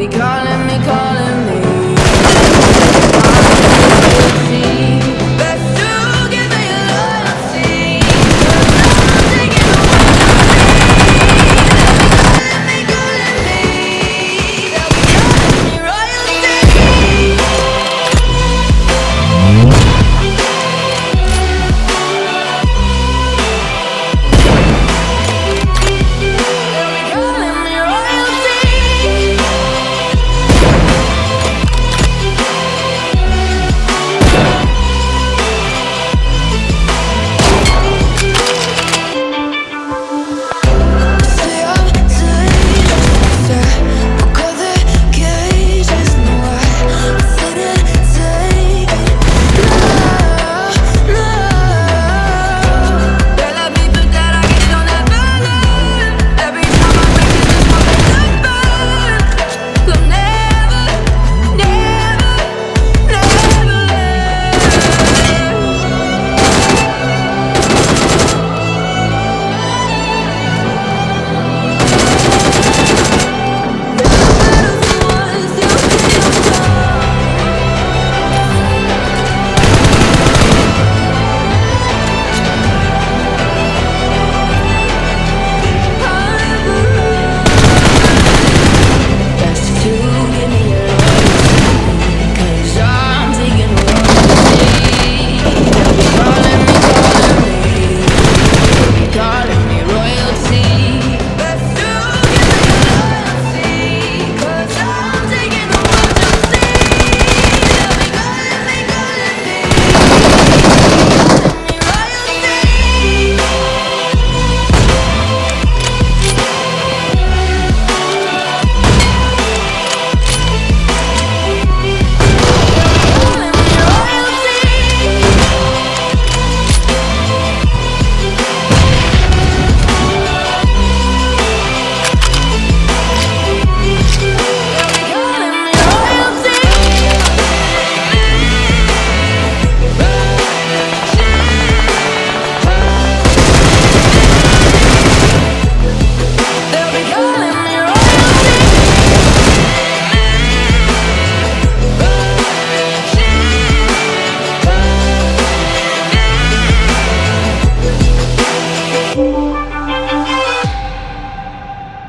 be calling me. call